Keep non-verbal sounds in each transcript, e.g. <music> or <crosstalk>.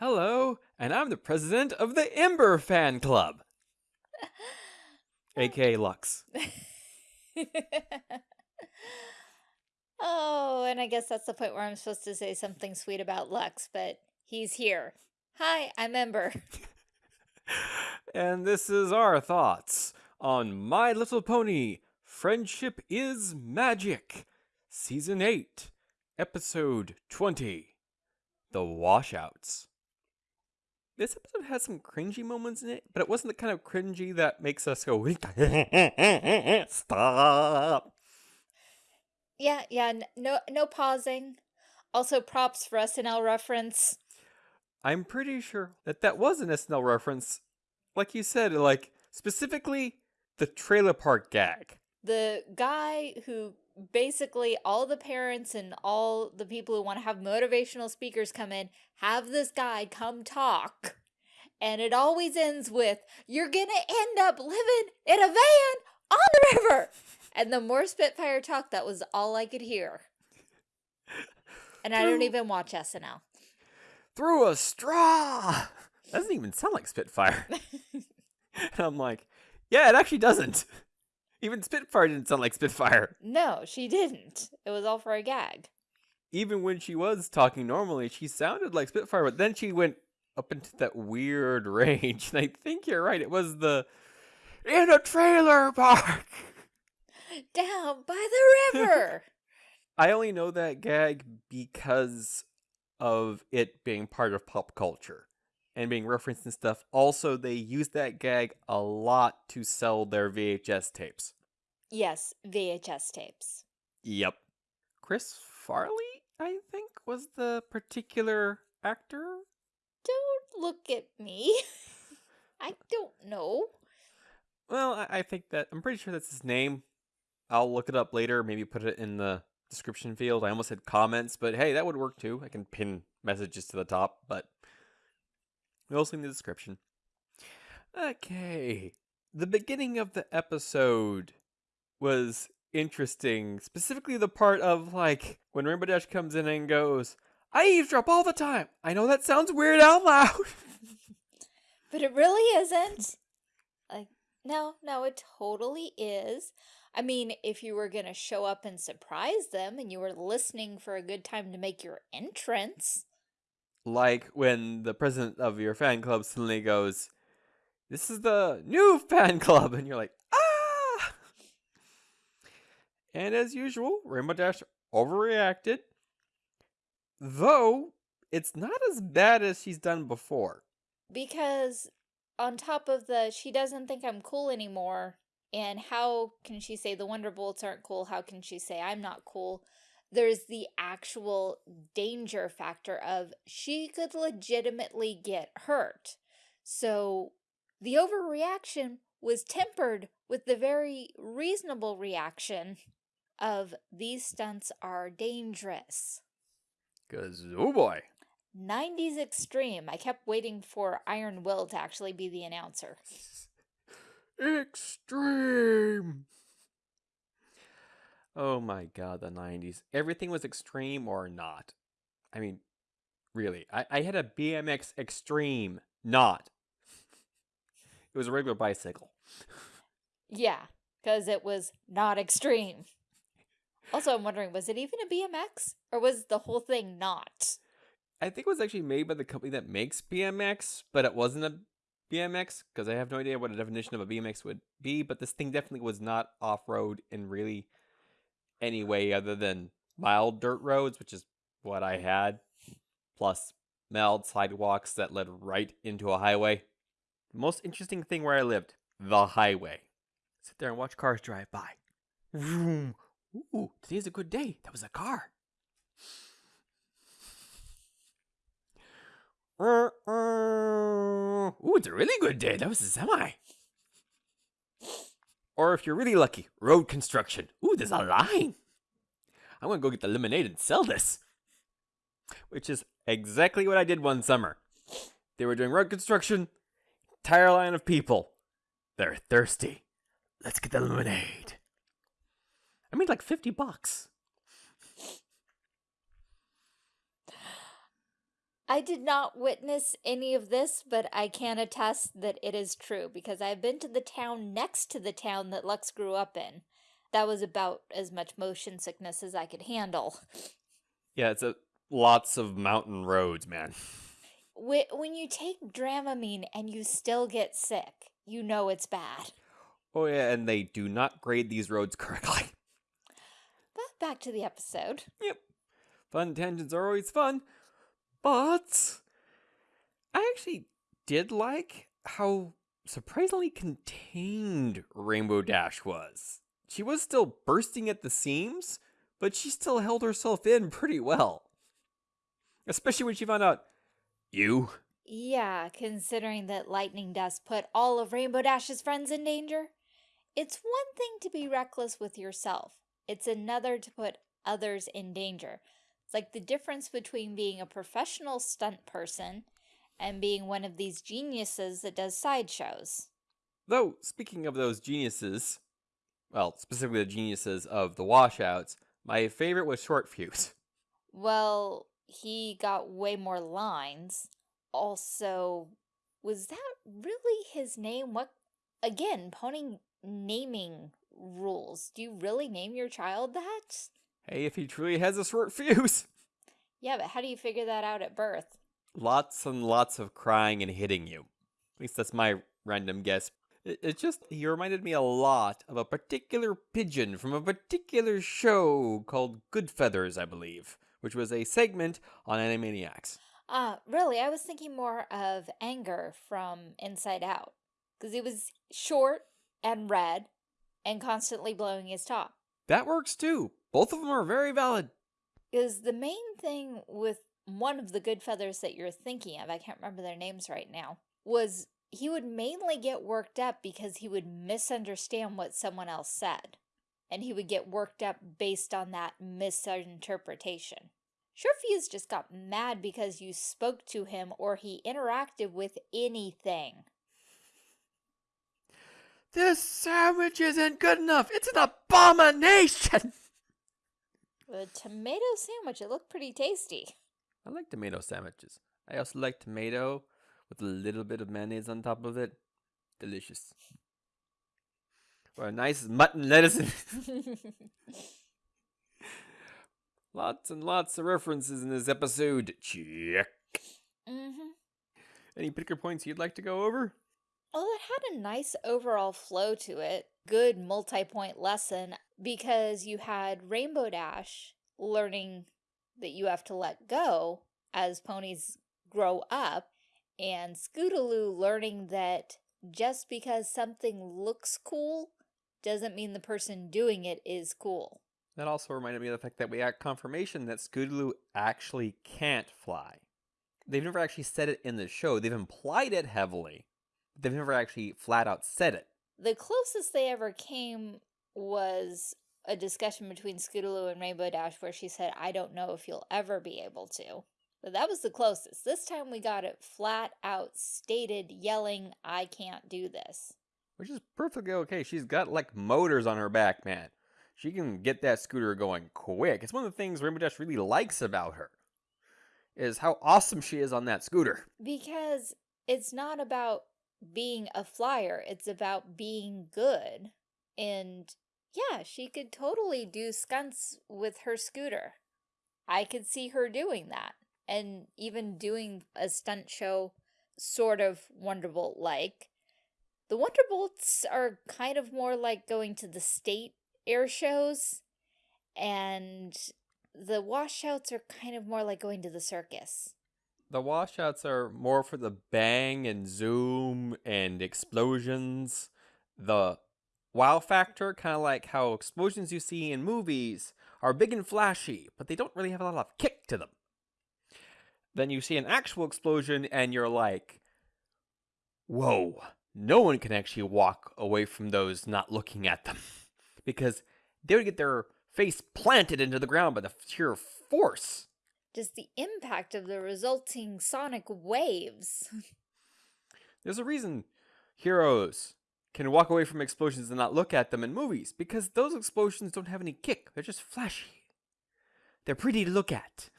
Hello, and I'm the president of the Ember Fan Club, <laughs> aka Lux. <laughs> oh, and I guess that's the point where I'm supposed to say something sweet about Lux, but he's here. Hi, I'm Ember. <laughs> and this is our thoughts on My Little Pony Friendship is Magic, Season 8, Episode 20 The Washouts. This episode has some cringy moments in it, but it wasn't the kind of cringy that makes us go, <laughs> stop. Yeah, yeah, no, no pausing. Also, props for SNL reference. I'm pretty sure that that was an SNL reference. Like you said, like specifically the trailer park gag. The guy who basically all the parents and all the people who want to have motivational speakers come in have this guy come talk. And it always ends with, you're going to end up living in a van on the river. And the more Spitfire talk, that was all I could hear. And I don't even watch SNL. Through a straw. That Doesn't even sound like Spitfire. <laughs> <laughs> and I'm like, yeah, it actually doesn't. Even Spitfire didn't sound like Spitfire. No, she didn't. It was all for a gag. Even when she was talking normally, she sounded like Spitfire, but then she went up into that weird <laughs> range. And I think you're right. It was the in a trailer park <laughs> down by the river. <laughs> I only know that gag because of it being part of pop culture and being referenced and stuff. Also, they use that gag a lot to sell their VHS tapes. Yes, VHS tapes. Yep. Chris Farley, I think, was the particular actor. Don't look at me. <laughs> I don't know. Well, I, I think that I'm pretty sure that's his name. I'll look it up later, maybe put it in the description field. I almost said comments, but hey, that would work too. I can pin messages to the top, but also in the description. Okay. The beginning of the episode was interesting. Specifically the part of like when Rainbow Dash comes in and goes, I eavesdrop all the time. I know that sounds weird out loud. but it really isn't. Like, no, no, it totally is. I mean, if you were going to show up and surprise them and you were listening for a good time to make your entrance. Like when the president of your fan club suddenly goes, This is the new <laughs> fan club. And you're like, Ah! And as usual, Rainbow Dash overreacted. Though, it's not as bad as she's done before. Because on top of the she doesn't think I'm cool anymore, and how can she say the Wonderbolts aren't cool? How can she say I'm not cool? There's the actual danger factor of she could legitimately get hurt. So the overreaction was tempered with the very reasonable reaction of these stunts are dangerous. Cause oh boy. 90s extreme. I kept waiting for Iron Will to actually be the announcer. <laughs> Extreme. Oh my god, the 90s. Everything was extreme or not. I mean, really. I, I had a BMX Extreme, not. It was a regular bicycle. yeah, because it was not extreme. Also, I'm wondering, was it even a BMX? Or was the whole thing not? I think it was actually made by the company that makes BMX, but it wasn't a BMX because I have no idea what a definition of a BMX would be, but this thing definitely was not off road and really any way other than mild dirt roads, which is what I had, plus mild sidewalks that led right into a highway. The most interesting thing where I lived, the highway. Sit there and watch cars drive by. Vroom. Ooh, today's a good day. That was a car. <laughs> Ooh, it's a really good day. That was a semi. Or if you're really lucky, road construction. Ooh, there's a line. I'm going to go get the lemonade and sell this. Which is exactly what I did one summer. They were doing road construction. Entire line of people. They're thirsty. Let's get the lemonade. I made like 50 bucks. I did not witness any of this, but I can attest that it is true because I've been to the town next to the town that Lux grew up in. That was about as much motion sickness as I could handle. Yeah, it's a lots of mountain roads, man. When you take Dramamine and you still get sick, you know it's bad. Oh yeah, and they do not grade these roads <laughs> correctly. But back to the episode. Yep. Fun tangents are always fun. But I actually did like how surprisingly contained Rainbow Dash was. She was still bursting at the seams, but she still held herself in pretty well. Especially when she found out, you? Yeah, considering that lightning dust put all of Rainbow Dash's friends in danger. It's one thing to be reckless with yourself. It's another to put others in danger. It's like the difference between being a professional stunt person and being one of these geniuses that does sideshows. Though, speaking of those geniuses, well, specifically the geniuses of the washouts, my favorite was Short Fuse. Well, he got way more lines. Also, was that really his name? What, again, pony naming rules. Do you really name your child that? Hey, if he truly has a short <laughs> fuse. Yeah, but how do you figure that out at birth? Lots and lots of crying and hitting you. At least that's my random guess. It, it just, he reminded me a lot of a particular pigeon from a particular show called Good Feathers, I believe, which was a segment on Animaniacs. Ah, uh, really? I was thinking more of Anger from Inside Out. Because he was short and red and constantly blowing his top. That works too. Both of them are very valid. Is the main thing with one of the good feathers that you're thinking of, I can't remember their names right now, was he would mainly get worked up because he would misunderstand what someone else said. And he would get worked up based on that misinterpretation. Sure, Shortfuse just got mad because you spoke to him or he interacted with anything. This sandwich isn't good enough. It's an abomination. <laughs> The tomato sandwich, it looked pretty tasty. I like tomato sandwiches. I also like tomato with a little bit of mayonnaise on top of it. Delicious. Or a nice mutton lettuce. <laughs> lots and lots of references in this episode. Check. Mm -hmm. Any particular points you'd like to go over? Well, it had a nice overall flow to it. Good multi-point lesson because you had Rainbow Dash learning that you have to let go as ponies grow up and Scootaloo learning that just because something looks cool doesn't mean the person doing it is cool. That also reminded me of the fact that we got confirmation that Scootaloo actually can't fly. They've never actually said it in the show. They've implied it heavily, they've never actually flat out said it. The closest they ever came was a discussion between Scootaloo and Rainbow Dash where she said, I don't know if you'll ever be able to. But that was the closest. This time we got it flat out stated, yelling, I can't do this. Which is perfectly okay. She's got like motors on her back, man. She can get that scooter going quick. It's one of the things Rainbow Dash really likes about her. Is how awesome she is on that scooter. Because it's not about being a flyer. It's about being good. And yeah, she could totally do stunts with her scooter. I could see her doing that. And even doing a stunt show sort of Wonderbolt-like. The Wonderbolts are kind of more like going to the state air shows. And the washouts are kind of more like going to the circus the washouts are more for the bang and zoom and explosions. The wow factor, kind of like how explosions you see in movies are big and flashy, but they don't really have a lot of kick to them. Then you see an actual explosion and you're like, whoa, no one can actually walk away from those not looking at them. <laughs> because they would get their face planted into the ground by the sheer force just the impact of the resulting sonic waves. <laughs> There's a reason heroes can walk away from explosions and not look at them in movies, because those explosions don't have any kick. They're just flashy. They're pretty to look at.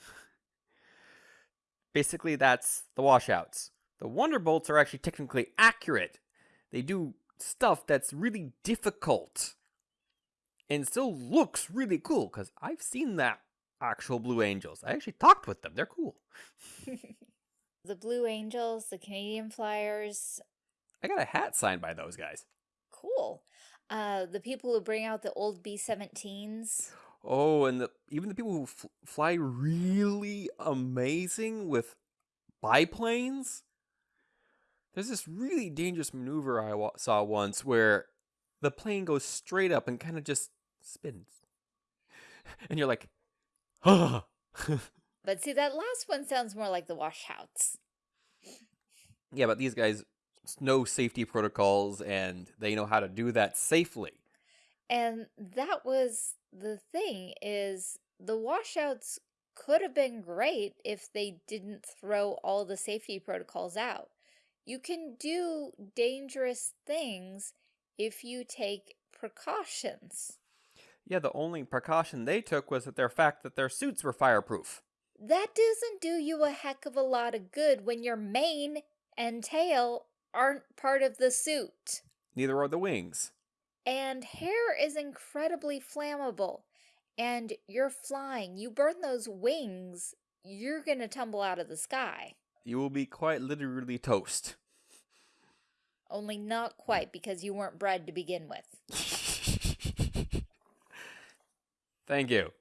basically that's the washouts. The Wonderbolts are actually technically accurate. They do stuff that's really difficult and still looks really cool because I've seen that actual Blue Angels. I actually talked with them. They're cool. <laughs> the Blue Angels, the Canadian Flyers. I got a hat signed by those guys. Cool. Uh, the people who bring out the old B-17s. Oh, and the, even the people who fly really amazing with biplanes. There's this really dangerous maneuver I saw once where the plane goes straight up and kind of just spins. <laughs> And you're like, ah. <laughs> but see, that last one sounds more like the washouts. Yeah, but these guys know safety protocols and they know how to do that safely. And that was the thing is the washouts could have been great if they didn't throw all the safety protocols out. You can do dangerous things if you take precautions. Yeah, the only precaution they took was that their fact that their suits were fireproof. That doesn't do you a heck of a lot of good when your mane and tail aren't part of the suit. Neither are the wings. And hair is incredibly flammable. And you're flying. You burn those wings, you're going to tumble out of the sky. You will be quite literally toast. Only not quite because you weren't bread to begin with. <laughs> Thank you.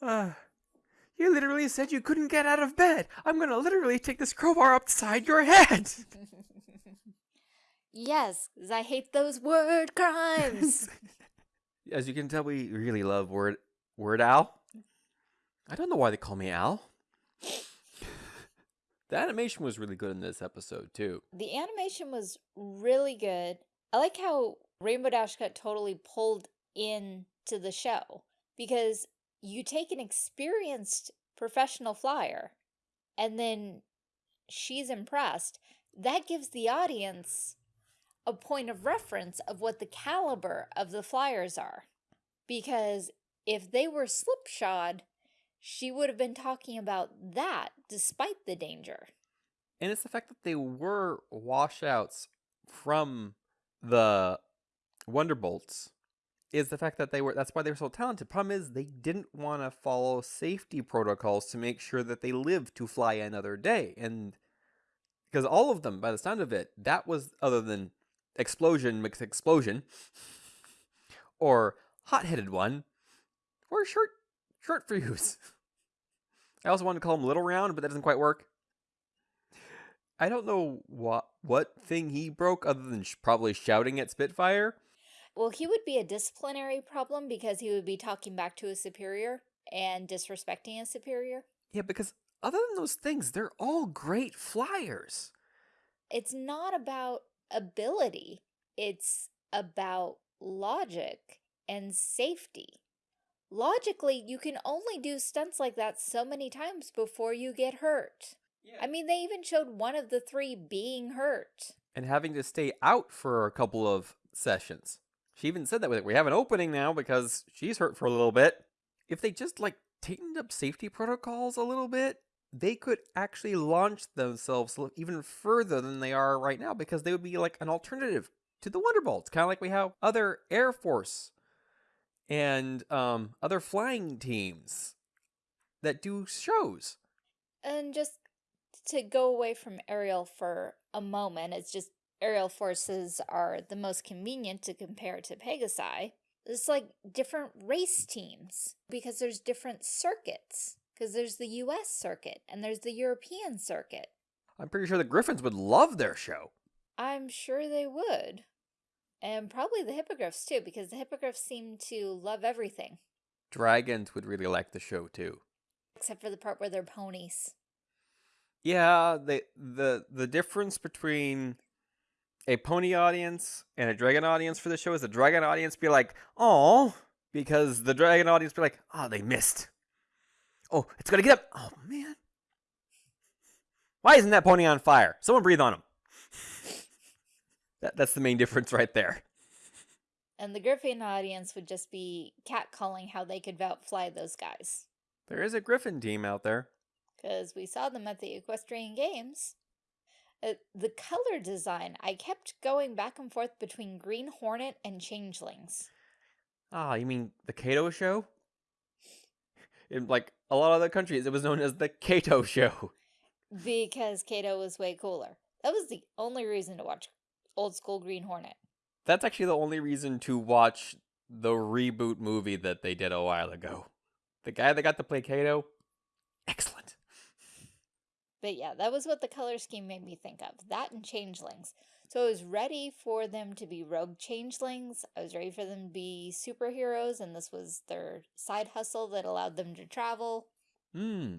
Uh, <sighs> you literally said you couldn't get out of bed. I'm gonna literally take this crowbar upside your head. <laughs> yes, I hate those word crimes. <laughs> As you can tell, we really love word Weird Al. I don't know why they call me Al. <laughs> the animation was really good in this episode too. The animation was really good. I like how Rainbow Dash got totally pulled in to the show because you take an experienced professional flyer and then she's impressed. That gives the audience a point of reference of what the caliber of the flyers are. Because if they were slipshod, she would have been talking about that despite the danger. And it's the fact that they were washouts from the Wonderbolts is the fact that they were that's why they were so talented. Problem is they didn't want to follow safety protocols to make sure that they lived to fly another day. And because all of them, by the sound of it, that was other than explosion mixed explosion <laughs> or hot-headed one or short short <laughs> fuse. I also wanted to call him Little Round, but that doesn't quite work. I don't know what what thing he broke other than sh probably shouting at Spitfire. Well, he would be a disciplinary problem because he would be talking back to a superior and disrespecting a superior. Yeah, because other than those things, they're all great flyers. It's not about ability. It's about logic and safety. Logically, you can only do stunts like that so many times before you get hurt. Yeah. I mean, they even showed one of the three being hurt. And having to stay out for a couple of sessions. She even said that with it. We have an opening now because she's hurt for a little bit. If they just like tightened up safety protocols a little bit, they could actually launch themselves even further than they are right now because they would be like an alternative to the Wonderbolts, kind of like we have other Air Force and um, other flying teams that do shows. And just to go away from aerial for a moment, it's just aerial forces are the most convenient to compare to Pegasi. It's like different race teams because there's different circuits. Because there's the US circuit and there's the European circuit. I'm pretty sure the Griffins would love their show. I'm sure they would. And probably the Hippogriffs too, because the Hippogriffs seem to love everything. Dragons would really like the show too. Except for the part where they're ponies. Yeah, the the the difference between a pony audience and a dragon audience for the show is the dragon audience be like, "Oh," because the dragon audience be like, "Oh, they missed. Oh, it's gonna get up. Oh man, why isn't that pony on fire? Someone breathe on him." that, that's the main difference right there. And the Griffin audience would just be catcalling how they could outfly those guys. There is a Griffin team out there. because we saw them at the Equestria Games. Uh, the color design, I kept going back and forth between Green Hornet and Changelings. Ah, you mean the Kato show? In like a lot of other countries, it was known as the Kato show. Because Kato was way cooler. That was the only reason to watch old school Green Hornet. That's actually the only reason to watch the reboot movie that they did a while ago. The guy that got to play Kato. But yeah, that was what the color scheme made me think of. That and changelings. So I was ready for them to be rogue changelings. I was ready for them to be superheroes, and this was their side hustle that allowed them to travel. Hmm.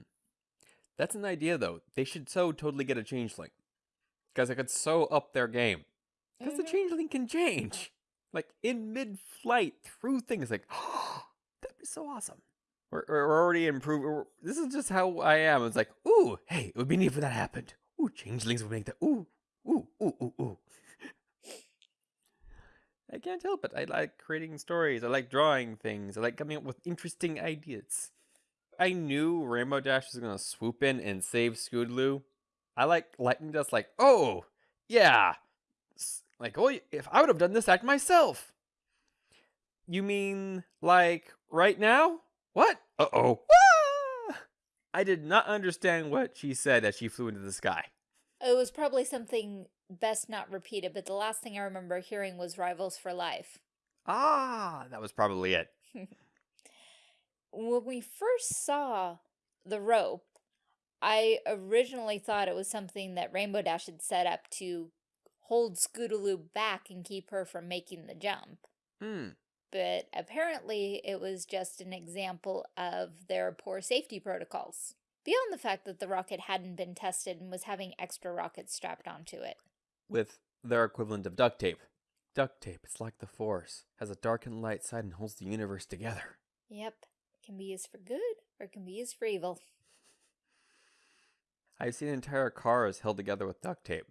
That's an idea though. They should so totally get a changeling. Because it could so up their game. Because the Mhm. changeling can change. Like in mid flight through things like <gasps> that'd be so awesome. We're, we're already improving. This is just how I am. It's like, ooh, hey, it would be neat if that happened. Ooh, changelings would make that. Ooh, ooh, ooh, ooh, ooh. I can't help it. I like creating stories. I like drawing things. I like coming up with interesting ideas. I knew Rainbow Dash was gonna swoop in and save Scootaloo. I like lightning dust. Like, oh yeah, like oh, if I would have done this act myself. You mean like right now? What? Uh oh. I did not understand what she said as she flew into the sky. It was probably something best not repeated, but the last thing I remember hearing was Rivals for Life. Ah, that was probably it. <laughs> When we first saw the rope, I originally thought it was something that Rainbow Dash had set up to hold Scootaloo back and keep her from making the jump. Hmm. But apparently it was just an example of their poor safety protocols. Beyond the fact that the rocket hadn't been tested and was having extra rockets strapped onto it. With their equivalent of duct tape. Duct tape, it's like the Force, has a dark and light side and holds the universe together. Yep, it can be used for good or can be used for evil. <laughs> I've seen entire cars held together with duct tape.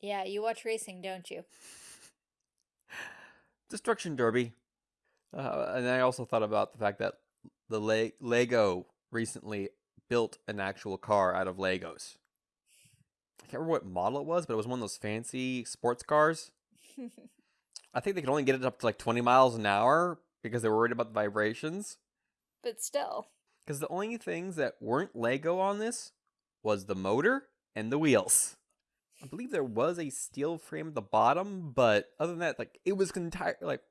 Yeah, you watch racing, don't you? <laughs> Destruction Derby. Uh, and I also thought about the fact that the Le- Lego recently built an actual car out of Legos. I can't remember what model it was, but it was one of those fancy sports cars. <laughs> I think they could only get it up to like 20 miles an hour because they were worried about the vibrations. but still. Because the only things that weren't Lego on this was the motor and the wheels. I believe there was a steel frame at the bottom, but other than that, like it was entire like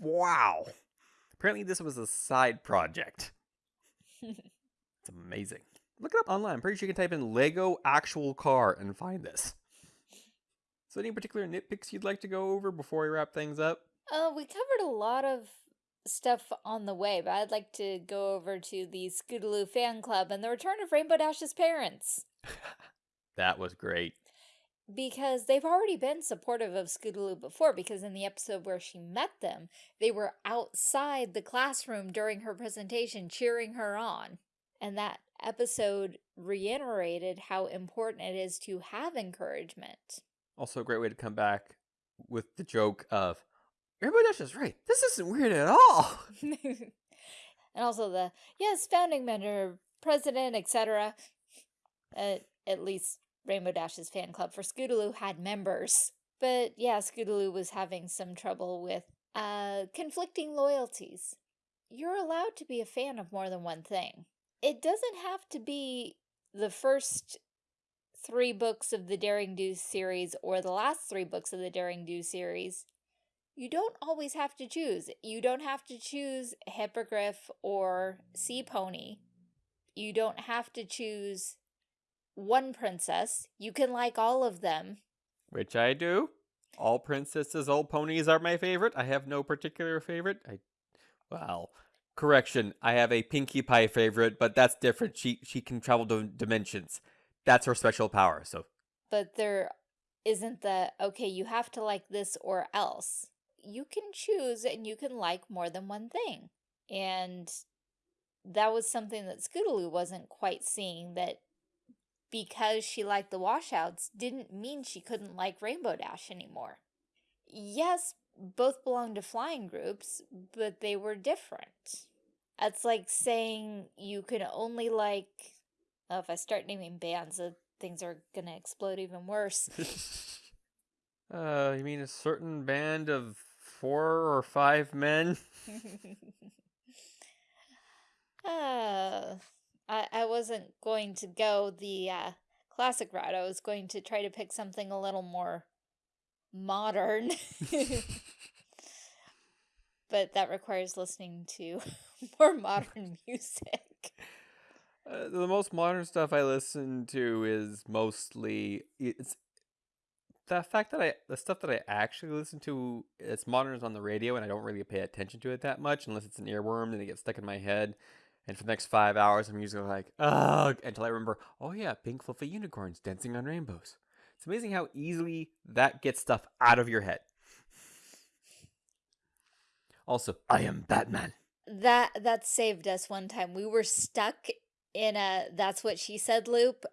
wow. Apparently this was a side project. <laughs> It's amazing. Look it up online. I'm pretty sure you can type in Lego actual car and find this. So any particular nitpicks you'd like to go over before we wrap things up? Uh, we covered a lot of stuff on the way, but I'd like to go over to the Scootaloo fan club and the return of Rainbow Dash's parents. <laughs> That was great. Because they've already been supportive of Scootaloo before, because in the episode where she met them, they were outside the classroom during her presentation cheering her on. And that episode reiterated how important it is to have encouragement. Also, a great way to come back with the joke of Rainbow Dash is right. This isn't weird at all. <laughs> and also the yes, founding member, president, etc. Uh, at least Rainbow Dash's fan club for Scootaloo had members. But yeah, Scootaloo was having some trouble with uh, conflicting loyalties. You're allowed to be a fan of more than one thing. It doesn't have to be the first three books of the Daring Do series or the last three books of the Daring Do series you don't always have to choose. You don't have to choose Hippogriff or Sea Pony. You don't have to choose one princess. You can like all of them. Which I do. All princesses, all ponies are my favorite. I have no particular favorite. I, well, correction. I have a Pinkie Pie favorite, but that's different. She she can travel to dimensions. That's her special power. So But there isn't the, okay, you have to like this or else. You can choose and you can like more than one thing. And that was something that Scootaloo wasn't quite seeing that because she liked the washouts didn't mean she couldn't like Rainbow Dash anymore. Yes, both belonged to flying groups, but they were different. That's like saying you can only like. Oh, if I start naming bands, uh, things are gonna explode even worse. <laughs> uh, you mean a certain band of four or five men? <laughs> uh, I I wasn't going to go the uh, classic route. I was going to try to pick something a little more modern. <laughs> but that requires listening to <laughs> more modern music. Uh, the most modern stuff I listen to is mostly it's the fact that I the stuff that I actually listen to it's modern is on the radio and I don't really pay attention to it that much unless it's an earworm and it gets stuck in my head. And for the next five hours, I'm usually like, ugh, until I remember, oh yeah, pink fluffy unicorns dancing on rainbows. It's amazing how easily that gets stuff out of your head. Also, I am Batman. That that saved us one time. We were stuck in a that's what she said loop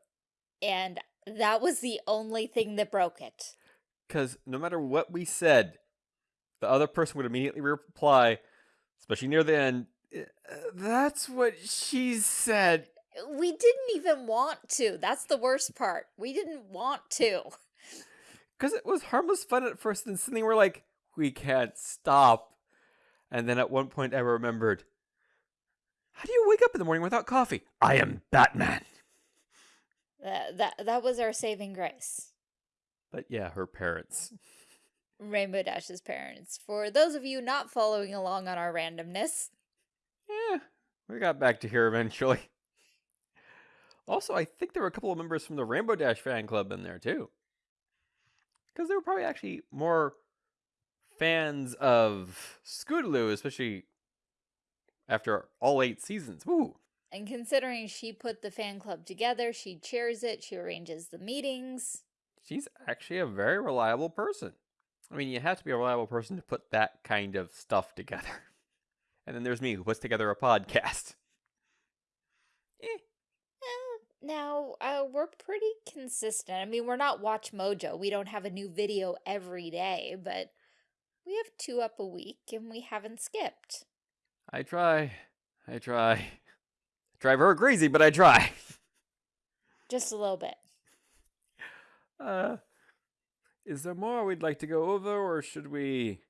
and that was the only thing that broke it. Cuz no matter what we said, the other person would immediately reply, especially near the end, "Uh, that's what she said. We didn't even want to. That's the worst part. We didn't want to. Cuz it was harmless fun at first and suddenly we're like, we can't stop. And then at one point I remembered, how do you wake up in the morning without coffee? I am Batman. That that, that was our saving grace. But yeah, her parents. Rainbow Dash's parents. For those of you not following along on our randomness. Yeah, we got back to here eventually. Also, I think there were a couple of members from the Rainbow Dash fan club in there too. Because they were probably actually more fans of Scootaloo, especially after all eight seasons. Woo! And considering she put the fan club together, she chairs it, she arranges the meetings. She's actually a very reliable person. I mean, you have to be a reliable person to put that kind of stuff together. <laughs> And then there's me who puts together a podcast. Eh. Uh, now, uh, we're pretty consistent. I mean, we're not Watch Mojo. We don't have a new video every day, but we have two up a week and we haven't skipped. I try. I try. I drive her crazy, but I try. <laughs> Just a little bit. Uh, is there more we'd like to go over, or should we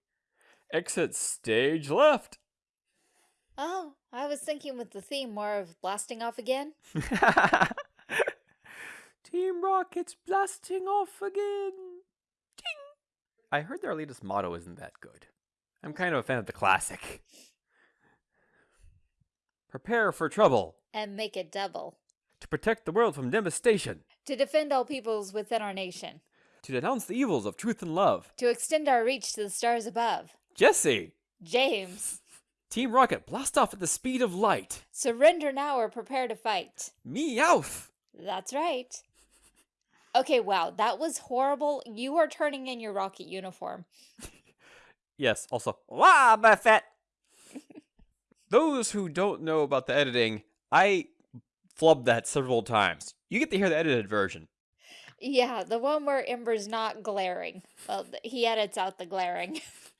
exit stage left? Oh, I was thinking with the theme more of blasting off again. <laughs> Team Rocket's blasting off again. Ting! I heard their latest motto isn't that good. I'm kind of a fan of the classic. Prepare for trouble. And make it double. To protect the world from devastation. To defend all peoples within our nation. To denounce the evils of truth and love. To extend our reach to the stars above. Jessie! James! Team Rocket, blast off at the speed of light. Surrender now or prepare to fight. Meowth! That's right. Okay, wow, that was horrible. You are turning in your rocket uniform. <laughs> yes, also, Wobbuffet! <laughs> Those who don't know about the editing, I flubbed that several times. You get to hear the edited version. Yeah, the one where Ember's not glaring. Well, he edits out the glaring. <laughs>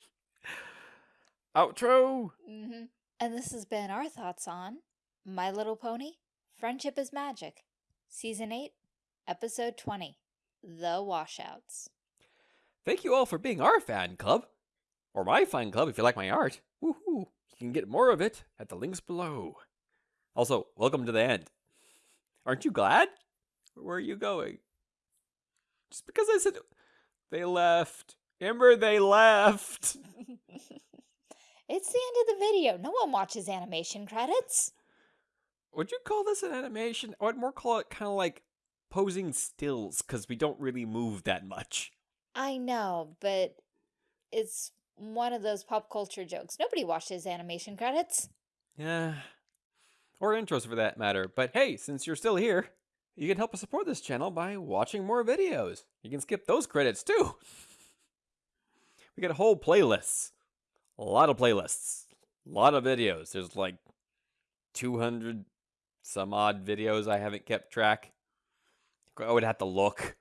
Outro! Mm -hmm. And this has been our thoughts on My Little Pony, Friendship is Magic, Season 8, Episode 20, The Washouts. Thank you all for being our fan club. Or my fan club if you like my art. Woohoo! You can get more of it at the links below. Also, welcome to the end. Aren't you glad? Where are you going? Just because I said they left. Ember, they left. <laughs> it's the end of the video. No one watches animation credits. Would you call this an animation? I would more call it kind of like posing stills because we don't really move that much. I know, but it's one of those pop culture jokes. Nobody watches animation credits. Yeah. Or intros for that matter. But hey, since you're still here, you can help us support this channel by watching more videos. You can skip those credits too. We got a whole playlists. A lot of playlists. A lot of videos. There's like 200 some odd videos I haven't kept track. I would have to look.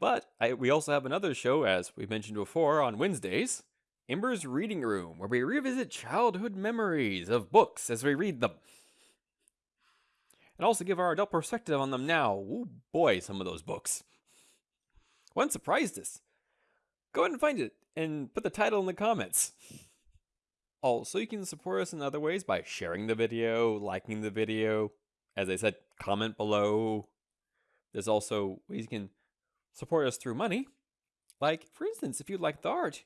But I, we also have another show, as we mentioned before, on Wednesdays. Ember's Reading Room, where we revisit childhood memories of books as we read them. And also give our adult perspective on them now. Ooh, boy, some of those books. One surprised us. Go ahead and find it and put the title in the comments. Also, you can support us in other ways by sharing the video, liking the video. As I said, comment below. There's also ways you can support us through money. Like, for instance, if you like the art,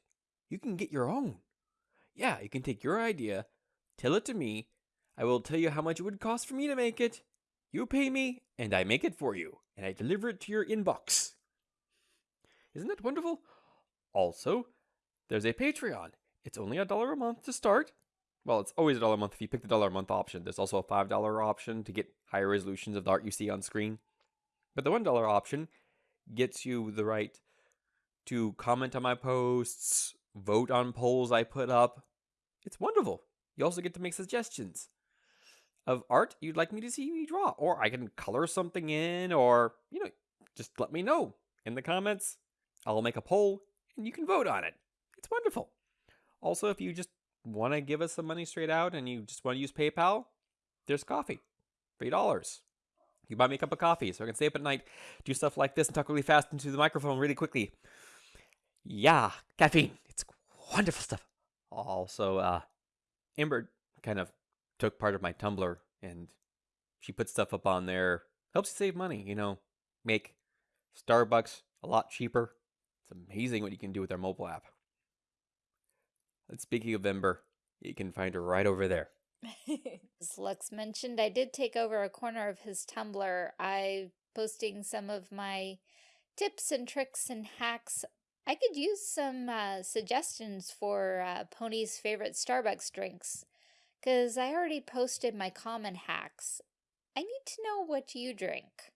you can get your own. Yeah, you can take your idea, tell it to me. I will tell you how much it would cost for me to make it. You pay me, and I make it for you, and I deliver it to your inbox. Isn't that wonderful? Also, there's a Patreon. It's only a dollar a month to start. Well, it's always a dollar a month if you pick the dollar a month option. There's also a $5 option to get higher resolutions of the art you see on screen. But the $1 option gets you the right to comment on my posts, vote on polls I put up. It's wonderful. You also get to make suggestions of art you'd like me to see me draw, or I can color something in, or, you know, just let me know in the comments. I'll make a poll and you can vote on it. It's wonderful. Also, if you just want to give us some money straight out and you just want to use PayPal, there's Ko-fi. $3. You buy me a cup of coffee so I can stay up at night, do stuff like this, and talk really fast into the microphone really quickly. Yeah, caffeine. It's wonderful stuff. Also, uh, Ember kind of took part of my Tumblr and she put stuff up on there. Helps you save money, you know, make Starbucks a lot cheaper. It's amazing what you can do with our mobile app. And speaking of Ember, you can find her right over there. <laughs> As Lux mentioned, I did take over a corner of his Tumblr. I posting some of my tips and tricks and hacks. I could use some uh, suggestions for uh, Pony's favorite Starbucks drinks, because I already posted my common hacks. I need to know what you drink.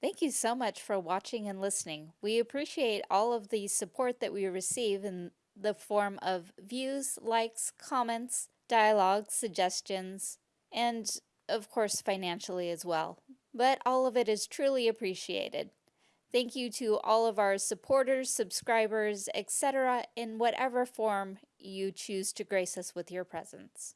Thank you so much for watching and listening. We appreciate all of the support that we receive in the form of views, likes, comments, dialogue, suggestions, and of course financially as well. But all of it is truly appreciated. Thank you to all of our supporters, subscribers, etc. in whatever form you choose to grace us with your presence.